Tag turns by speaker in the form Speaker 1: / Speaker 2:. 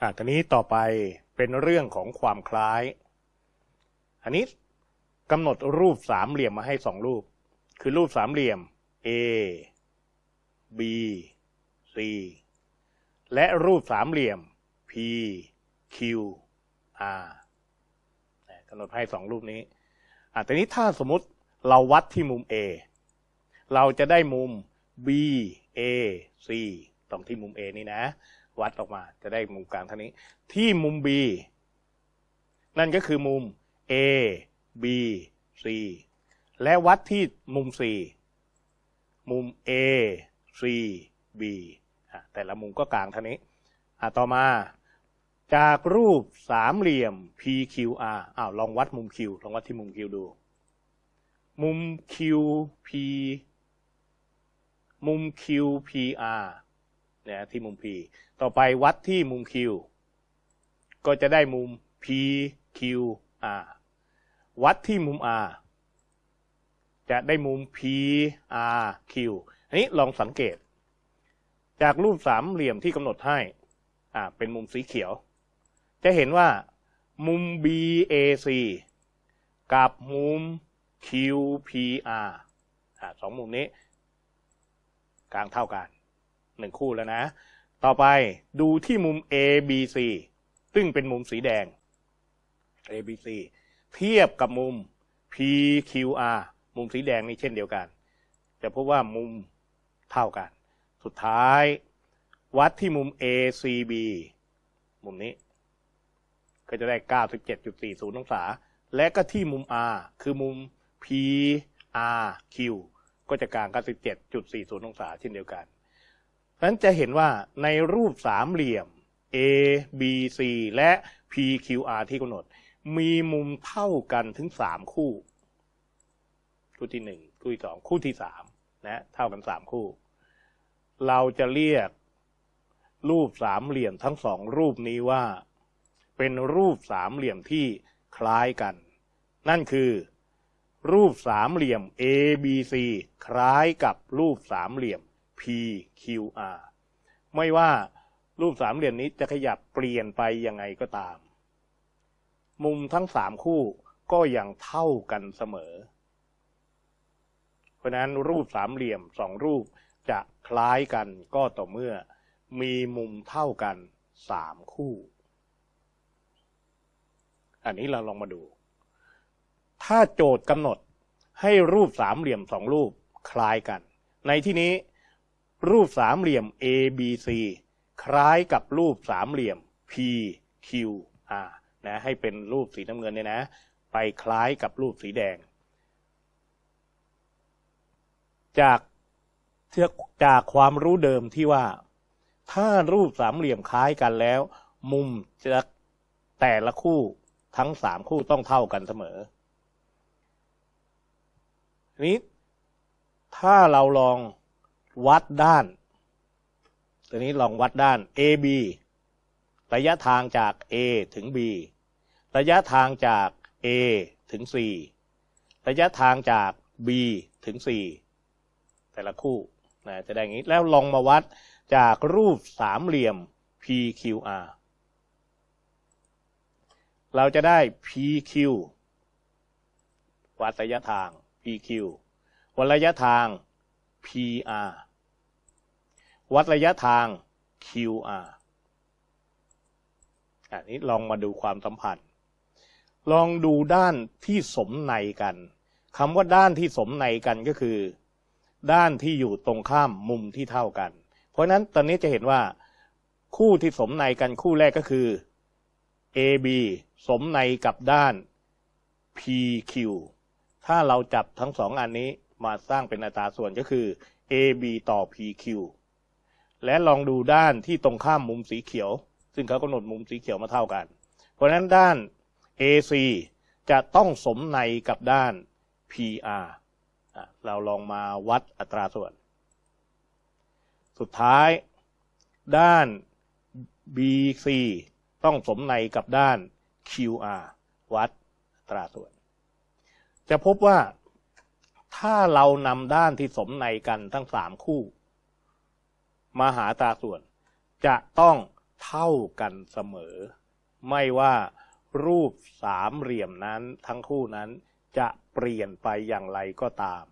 Speaker 1: อะทีนี้ต่อไปเป็นเรื่องของความคล้าย อันนี้กำหนดรูปสามเหลี่ยมมาให้สองรูป คือรูปสามเหลี่ยม A B C และรูปสามเหลี่ยม P Q R กำหนดให้สองรูปนี้อะทีนี้ถ้าสมมติเราวัดที่มุม A เราจะได้มุม B A C ตรงที่มุม A นี่นะ วัดออกมา จะได้มุมกลางเท่านี้ ที่มุม B นั่นก็คือมุม A B C และวัดที่มุม C มุม A C B แต่ละมุมก็กลางเท่านี้ต่อมาจากรูปสามเหลี่ยม PQR อ้าวลองวัดมุม Q ลองวัดที่มุม Q ดู มุม QP มุม QPR นี่ยที่มุม P ต่อไปวัดที่มุม Q ก็จะได้มุม PQR วัดที่มุม R จะได้มุม PRQ อันนี้ลองสังเกต จากรูปสามเหลี่ยมที่กำหนดให้อ่าเป็นมุมสีเขียว จะเห็นว่ามุม BAC กับมุม QPR อ่าสองมุมนี้ กลางเท่ากัน หนึ่งคู่แล้วนะ ต่อไปดูที่มุม ABC ซึ่งเป็นมุมสีแดง ABC เทียบกับมุม PQR มุมสีแดงนี่เช่นเดียวกัน จะพบว่ามุมเท่ากัน สุดท้าย วัดที่มุม ACB มุมนี้ ก็จะได้ 97.40 องศา และก็ที่มุม R คือมุม PRQ ก็จะกลาง 97.40 องศาเช่นเดียวกัน นั้นจะเห็นว่าในรูปสามเหลี่ยม A B C และ PQR ที่กำหนด มีมุมเท่ากันถึงสามคู่ คู่ที่หนึ่งคู่ที่สองคู่ที่สามนะเท่ากันสามคู่ เราจะเรียกรูปสามเหลี่ยมทั้งสองรูปนี้ว่า เป็นรูปสามเหลี่ยมที่คล้ายกัน นั่นคือ รูปสามเหลี่ยม ABC คล้ายกับรูปสามเหลี่ยม PQR ไม่ว่ารูปสามเหลี่ยมนี้จะขยับเปลี่ยนไปยังไงก็ตาม มุมทั้งสามคู่ก็ยังเท่ากันเสมอ เพราะนั้นรูปสามเหลี่ยมสองรูปจะคล้ายกันก็ต่อเมื่อ มีมุมเท่ากันสามคู่ อันนี้เราลองมาดู ถ้าโจทย์กำหนดให้รูปสามเหลี่ยมสองรูปคล้ายกัน ในที่นี้ รูปสามเหลี่ยม ABC คล้ายกับรูปสามเหลี่ยม PQR นะให้เป็นรูปสีน้ำเงินเนี่ยนะ ไปคล้ายกับรูปสีแดง จากจากความรู้เดิมที่ว่า ถ้ารูปสามเหลี่ยมคล้ายกันแล้ว มุมจะแต่ละคู่ทั้งสามคู่ต้องเท่ากันเสมอนี้ถ้าเราลอง วัดด้าน ตัวนี้ลองวัดด้าน AB ระยะทางจาก A ถึง B ระยะทางจาก A ถึง C ระยะทางจาก B ถึง C แต่ละคู่นะจะได้อย่างนี้แล้วลองมาวัดจากรูปสามเหลี่ยม PQR เราจะได้ PQ วัดระยะทาง PQ วัดระยะทาง PR วัดระยะทาง QR อันนี้ลองมาดูความสัมพันธ์ ลองดูด้านที่สมในกันคำว่าด้านที่สมในกันก็คือ ด้านที่อยู่ตรงข้ามมุมที่เท่ากัน เพราะฉะนั้นตอนนี้จะเห็นว่า คู่ที่สมในกันคู่แรกก็คือ AB สมในกับด้าน PQ ถ้าเราจับทั้งสองอันนี้มาสร้างเป็นอัตราส่วนก็คือ AB ต่อ PQ และลองดูด้านที่ตรงข้ามมุมสีเขียว ซึ่งเขากำหนดมุมสีเขียวมาเท่ากัน เพราะฉะนั้นด้าน AC จะต้องสมในกับด้าน PR เราลองมาวัดอัตราส่วน สุดท้าย ด้าน BC ต้องสมในกับด้าน QR วัดอัตราส่วน จะพบว่าถ้าเรานำด้านที่สมในกันทั้งสามคู่ มหาตาส่วน จะต้องเท่ากันเสมอ ไม่ว่ารูปสามเหลี่ยมนั้นทั้งคู่นั้นจะเปลี่ยนไปอย่างไรก็ตาม